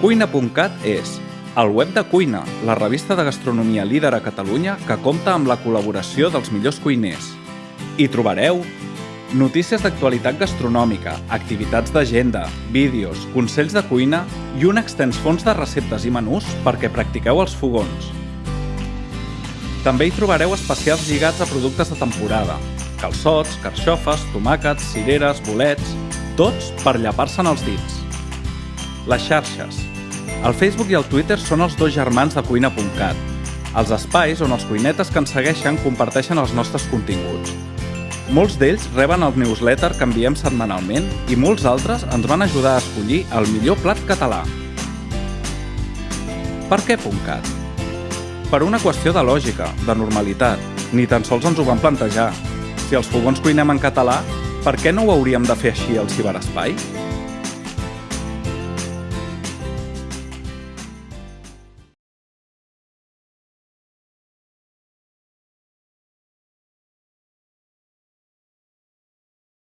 Cuina.cat és el web de Cuina, la revista de gastronomia líder a Catalunya que compta amb la col·laboració dels millors cuiners. Hi trobareu notícies d'actualitat gastronòmica, activitats d'agenda, vídeos, consells de cuina i un extens fons de receptes i menús perquè practiqueu els fogons. També hi trobareu especials lligats a productes de temporada, calçots, carxofes, tomàquets, cireres, bolets, tots per llapar-se'n els dits. Les xarxes. El Facebook i el Twitter són els dos germans de cuina.cat, els espais on els cuinetes que ens segueixen comparteixen els nostres continguts. Molts d'ells reben el newsletter que enviem setmanalment i molts altres ens van ajudar a escollir el millor plat català. Per què .cat? Per una qüestió de lògica, de normalitat. Ni tan sols ens ho vam plantejar. Si els fogons cuinem en català, per què no ho hauríem de fer així al ciberespai?